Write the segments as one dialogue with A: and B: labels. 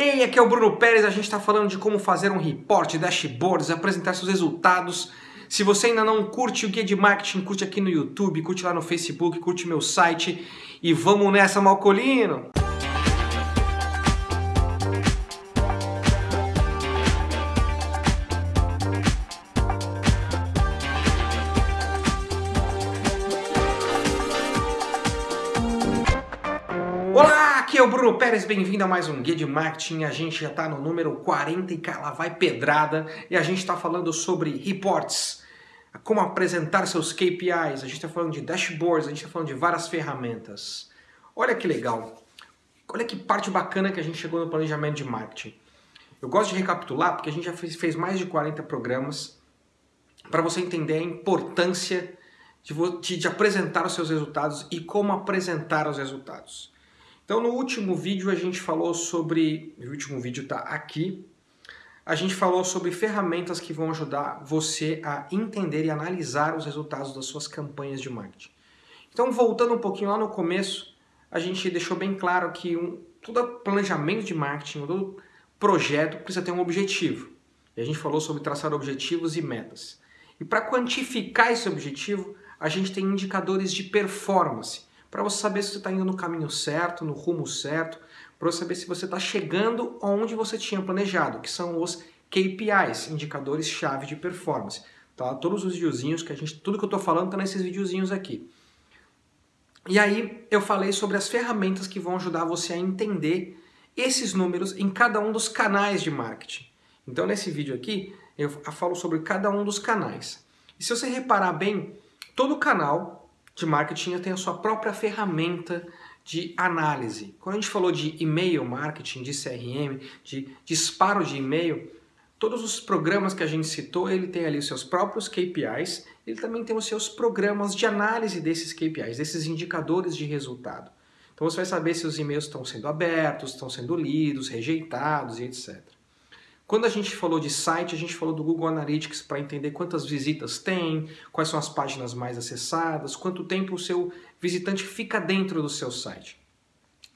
A: Ei, aqui é o Bruno Pérez, a gente está falando de como fazer um report, dashboards, apresentar seus resultados. Se você ainda não curte o Guia de Marketing, curte aqui no YouTube, curte lá no Facebook, curte meu site e vamos nessa, Malcolino! Aqui é o Bruno Pérez, bem-vindo a mais um Guia de Marketing. A gente já está no número 40 e lá vai pedrada e a gente está falando sobre reports, como apresentar seus KPIs, a gente está falando de dashboards, a gente está falando de várias ferramentas. Olha que legal, olha que parte bacana que a gente chegou no planejamento de marketing. Eu gosto de recapitular porque a gente já fez, mais de 40 programas para você entender a importância de, de apresentar os seus resultados e como apresentar os resultados. Então no último vídeo a gente falou sobre, o último vídeo está aqui, a gente falou sobre ferramentas que vão ajudar você a entender e analisar os resultados das suas campanhas de marketing. Então voltando um pouquinho lá no começo, a gente deixou bem claro que um, todo planejamento de marketing, todo projeto precisa ter um objetivo. E a gente falou sobre traçar objetivos e metas. E para quantificar esse objetivo, a gente tem indicadores de performance para você saber se você está indo no caminho certo, no rumo certo, para você saber se você está chegando onde você tinha planejado, que são os KPIs, indicadores-chave de performance. Tá? Todos os videozinhos que a gente, tudo que eu estou falando está nesses videozinhos aqui. E aí eu falei sobre as ferramentas que vão ajudar você a entender esses números em cada um dos canais de marketing. Então nesse vídeo aqui eu falo sobre cada um dos canais. E se você reparar bem, todo canal de marketing tem a sua própria ferramenta de análise. Quando a gente falou de e-mail marketing, de CRM, de disparo de e-mail, todos os programas que a gente citou, ele tem ali os seus próprios KPIs, ele também tem os seus programas de análise desses KPIs, desses indicadores de resultado. Então você vai saber se os e-mails estão sendo abertos, estão sendo lidos, rejeitados e etc. Quando a gente falou de site, a gente falou do Google Analytics para entender quantas visitas tem, quais são as páginas mais acessadas, quanto tempo o seu visitante fica dentro do seu site.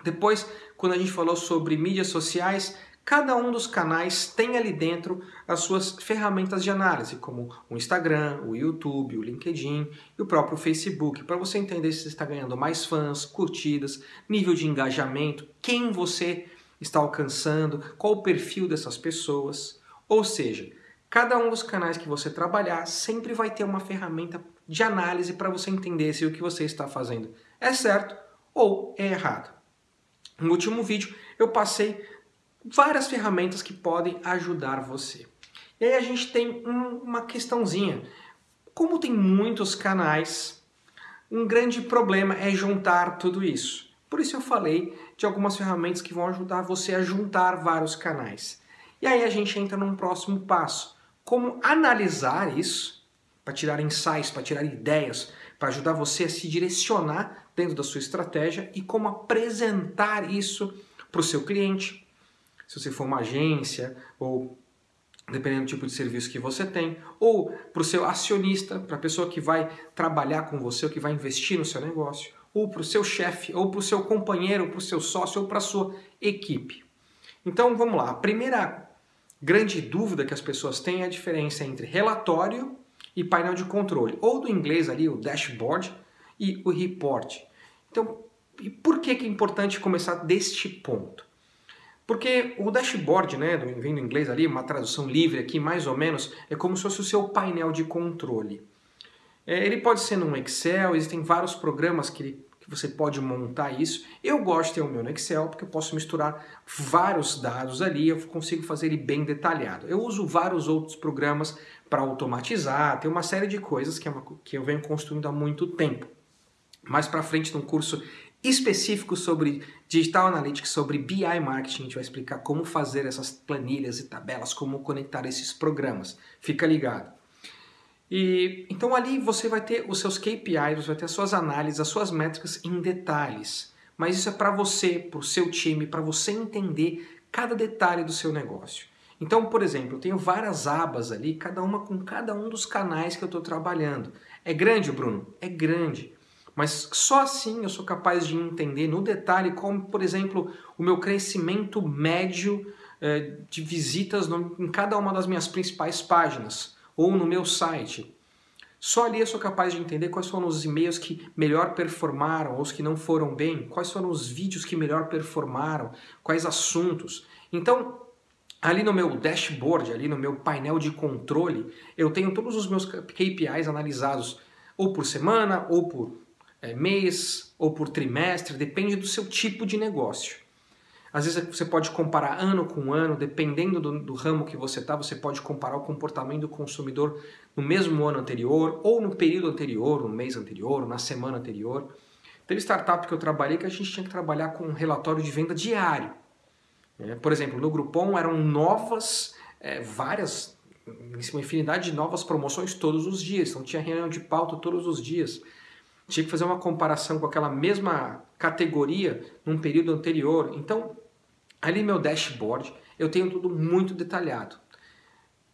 A: Depois, quando a gente falou sobre mídias sociais, cada um dos canais tem ali dentro as suas ferramentas de análise, como o Instagram, o YouTube, o LinkedIn e o próprio Facebook, para você entender se está ganhando mais fãs, curtidas, nível de engajamento, quem você está alcançando, qual o perfil dessas pessoas. Ou seja, cada um dos canais que você trabalhar sempre vai ter uma ferramenta de análise para você entender se o que você está fazendo é certo ou é errado. No último vídeo eu passei várias ferramentas que podem ajudar você. E aí a gente tem um, uma questãozinha. Como tem muitos canais, um grande problema é juntar tudo isso. Por isso eu falei de algumas ferramentas que vão ajudar você a juntar vários canais. E aí a gente entra num próximo passo. Como analisar isso, para tirar insights, para tirar ideias, para ajudar você a se direcionar dentro da sua estratégia e como apresentar isso para o seu cliente. Se você for uma agência ou dependendo do tipo de serviço que você tem, ou para o seu acionista, para a pessoa que vai trabalhar com você ou que vai investir no seu negócio, ou para o seu chefe, ou para o seu companheiro, ou para o seu sócio, ou para a sua equipe. Então vamos lá. A primeira grande dúvida que as pessoas têm é a diferença entre relatório e painel de controle, ou do inglês ali o dashboard e o report. Então, por que, que é importante começar deste ponto? Porque o dashboard, né, vem do inglês ali, uma tradução livre aqui, mais ou menos, é como se fosse o seu painel de controle. É, ele pode ser num Excel, existem vários programas que, que você pode montar isso. Eu gosto de ter o meu no Excel porque eu posso misturar vários dados ali, eu consigo fazer ele bem detalhado. Eu uso vários outros programas para automatizar, tem uma série de coisas que, é uma, que eu venho construindo há muito tempo. Mais para frente, num curso específico sobre Digital Analytics, sobre BI Marketing, a gente vai explicar como fazer essas planilhas e tabelas, como conectar esses programas. Fica ligado. E então ali você vai ter os seus KPIs, você vai ter as suas análises, as suas métricas em detalhes. Mas isso é para você, para o seu time, para você entender cada detalhe do seu negócio. Então, por exemplo, eu tenho várias abas ali, cada uma com cada um dos canais que eu estou trabalhando. É grande, Bruno? É grande. Mas só assim eu sou capaz de entender no detalhe como, por exemplo, o meu crescimento médio eh, de visitas em cada uma das minhas principais páginas ou no meu site. Só ali eu sou capaz de entender quais foram os e-mails que melhor performaram ou os que não foram bem, quais foram os vídeos que melhor performaram, quais assuntos. Então, ali no meu dashboard, ali no meu painel de controle, eu tenho todos os meus KPIs analisados ou por semana, ou por é, mês, ou por trimestre, depende do seu tipo de negócio. Às vezes você pode comparar ano com ano, dependendo do, do ramo que você está, você pode comparar o comportamento do consumidor no mesmo ano anterior, ou no período anterior, no mês anterior, na semana anterior. Teve startup que eu trabalhei que a gente tinha que trabalhar com um relatório de venda diário. É, por exemplo, no Groupon eram novas, é, várias, uma infinidade de novas promoções todos os dias. Então tinha reunião de pauta todos os dias. Tinha que fazer uma comparação com aquela mesma categoria num período anterior. Então Ali meu dashboard eu tenho tudo muito detalhado.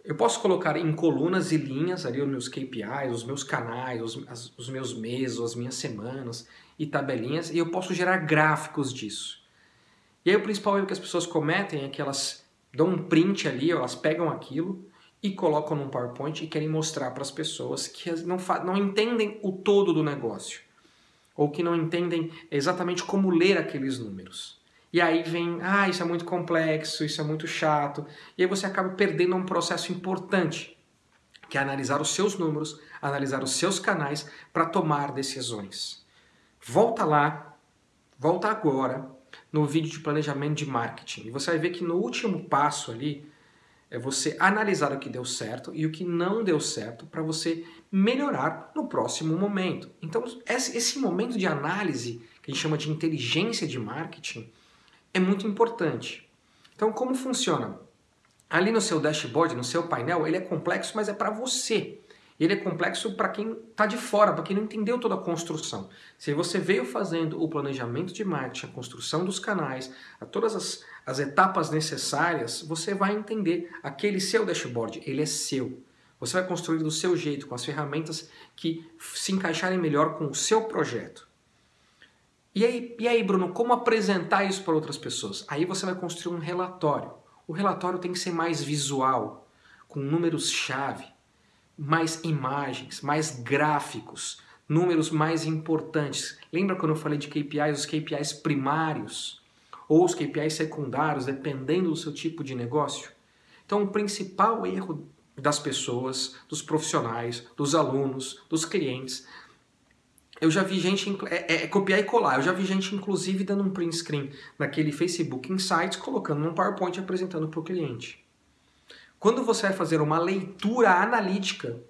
A: Eu posso colocar em colunas e linhas ali os meus KPIs, os meus canais, os, as, os meus meses, as minhas semanas e tabelinhas, e eu posso gerar gráficos disso. E aí o principal erro que as pessoas cometem é que elas dão um print ali, elas pegam aquilo e colocam num PowerPoint e querem mostrar para as pessoas que não, não entendem o todo do negócio ou que não entendem exatamente como ler aqueles números. E aí vem, ah, isso é muito complexo, isso é muito chato. E aí você acaba perdendo um processo importante, que é analisar os seus números, analisar os seus canais para tomar decisões. Volta lá, volta agora no vídeo de planejamento de marketing. E você vai ver que no último passo ali é você analisar o que deu certo e o que não deu certo para você melhorar no próximo momento. Então, esse momento de análise, que a gente chama de inteligência de marketing, é muito importante. Então, como funciona? Ali no seu dashboard, no seu painel, ele é complexo, mas é para você. Ele é complexo para quem está de fora, para quem não entendeu toda a construção. Se você veio fazendo o planejamento de marketing, a construção dos canais, a todas as, as etapas necessárias, você vai entender aquele seu dashboard, ele é seu. Você vai construir do seu jeito, com as ferramentas que se encaixarem melhor com o seu projeto. E aí, e aí, Bruno, como apresentar isso para outras pessoas? Aí você vai construir um relatório. O relatório tem que ser mais visual, com números-chave, mais imagens, mais gráficos, números mais importantes. Lembra quando eu falei de KPIs, os KPIs primários ou os KPIs secundários, dependendo do seu tipo de negócio? Então, o principal erro das pessoas, dos profissionais, dos alunos, dos clientes, eu já vi gente, é, é, é, copiar e colar, eu já vi gente inclusive dando um print screen naquele Facebook Insights, colocando num PowerPoint e apresentando para o cliente. Quando você vai fazer uma leitura analítica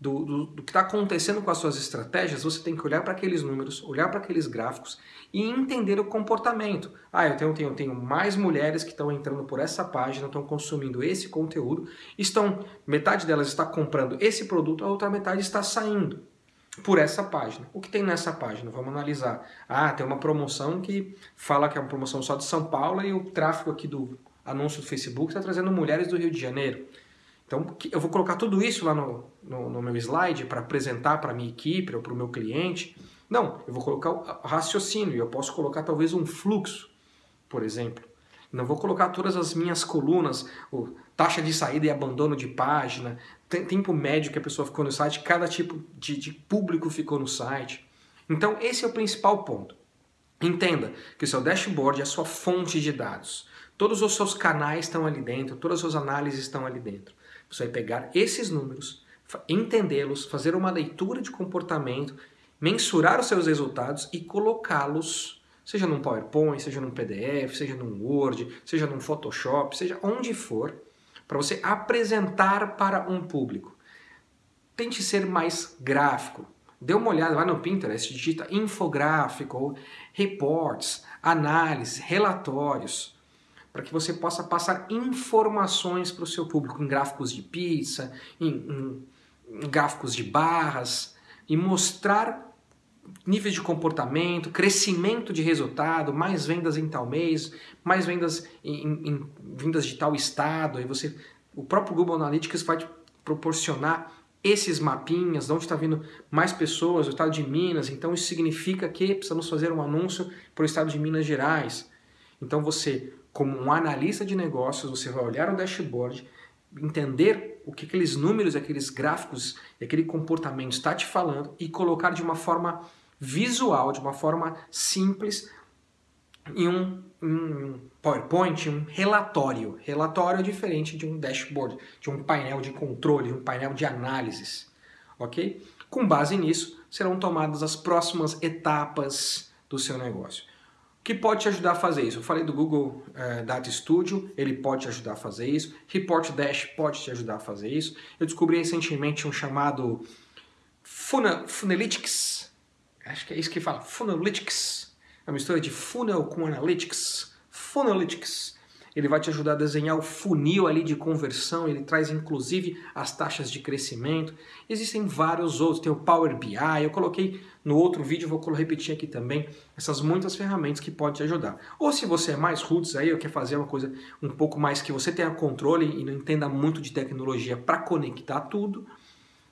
A: do, do, do que está acontecendo com as suas estratégias, você tem que olhar para aqueles números, olhar para aqueles gráficos e entender o comportamento. Ah, eu tenho, tenho, tenho mais mulheres que estão entrando por essa página, estão consumindo esse conteúdo, estão metade delas está comprando esse produto, a outra metade está saindo por essa página. O que tem nessa página? Vamos analisar. Ah, tem uma promoção que fala que é uma promoção só de São Paulo e o tráfego aqui do anúncio do Facebook está trazendo mulheres do Rio de Janeiro. Então, eu vou colocar tudo isso lá no, no, no meu slide para apresentar para a minha equipe ou para o meu cliente. Não, eu vou colocar o raciocínio e eu posso colocar talvez um fluxo, por exemplo. Não vou colocar todas as minhas colunas, taxa de saída e abandono de página, tempo médio que a pessoa ficou no site, cada tipo de, de público ficou no site. Então, esse é o principal ponto. Entenda que o seu dashboard é a sua fonte de dados. Todos os seus canais estão ali dentro, todas as suas análises estão ali dentro. Você vai pegar esses números, entendê-los, fazer uma leitura de comportamento, mensurar os seus resultados e colocá-los seja num PowerPoint, seja num PDF, seja num Word, seja num Photoshop, seja onde for, para você apresentar para um público. Tente ser mais gráfico. Dê uma olhada lá no Pinterest, digita infográfico, reports, análise, relatórios, para que você possa passar informações para o seu público em gráficos de pizza, em, em, em gráficos de barras, e mostrar níveis de comportamento, crescimento de resultado, mais vendas em tal mês, mais vendas em, em, vendas de tal estado, aí você, o próprio Google Analytics vai te proporcionar esses mapinhas, de onde está vindo mais pessoas, o estado de Minas, então isso significa que precisamos fazer um anúncio para o estado de Minas Gerais. Então você, como um analista de negócios, você vai olhar o dashboard, entender o que aqueles números, aqueles gráficos aquele comportamento está te falando e colocar de uma forma visual, de uma forma simples, em um, um PowerPoint, um relatório. Relatório é diferente de um dashboard, de um painel de controle, um painel de análises, ok? Com base nisso, serão tomadas as próximas etapas do seu negócio. Que pode te ajudar a fazer isso? Eu falei do Google uh, Data Studio, ele pode te ajudar a fazer isso. Report Dash pode te ajudar a fazer isso. Eu descobri recentemente um chamado Funalytics, acho que é isso que fala, Funalytics, é uma mistura de funnel com analytics. Funalytics. Ele vai te ajudar a desenhar o funil ali de conversão, ele traz inclusive as taxas de crescimento. Existem vários outros, tem o Power BI, eu coloquei no outro vídeo, vou repetir aqui também, essas muitas ferramentas que podem te ajudar. Ou se você é mais roots aí, ou quer fazer uma coisa um pouco mais que você tenha controle e não entenda muito de tecnologia para conectar tudo,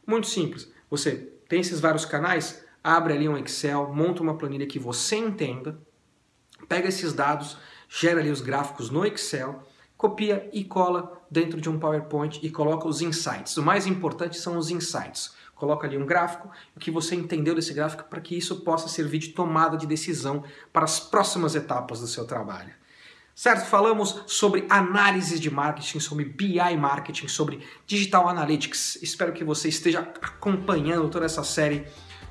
A: muito simples. Você tem esses vários canais, abre ali um Excel, monta uma planilha que você entenda, pega esses dados, gera ali os gráficos no Excel, copia e cola dentro de um PowerPoint e coloca os insights. O mais importante são os insights. Coloca ali um gráfico, o que você entendeu desse gráfico para que isso possa servir de tomada de decisão para as próximas etapas do seu trabalho. Certo? Falamos sobre análise de marketing, sobre BI marketing, sobre digital analytics. Espero que você esteja acompanhando toda essa série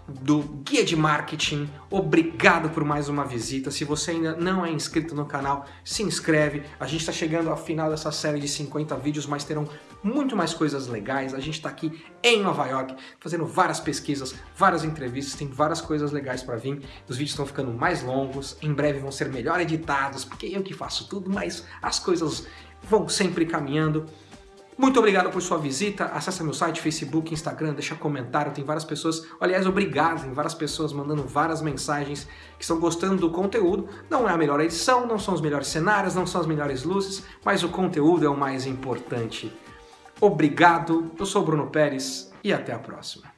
A: do Guia de Marketing. Obrigado por mais uma visita. Se você ainda não é inscrito no canal, se inscreve. A gente está chegando ao final dessa série de 50 vídeos, mas terão muito mais coisas legais. A gente está aqui em Nova York fazendo várias pesquisas, várias entrevistas, tem várias coisas legais para vir. Os vídeos estão ficando mais longos, em breve vão ser melhor editados, porque eu que faço tudo, mas as coisas vão sempre caminhando. Muito obrigado por sua visita. Acesse meu site, Facebook, Instagram, deixa comentário. Tem várias pessoas, aliás, obrigado. Tem várias pessoas mandando várias mensagens que estão gostando do conteúdo. Não é a melhor edição, não são os melhores cenários, não são as melhores luzes, mas o conteúdo é o mais importante. Obrigado. Eu sou Bruno Pérez e até a próxima.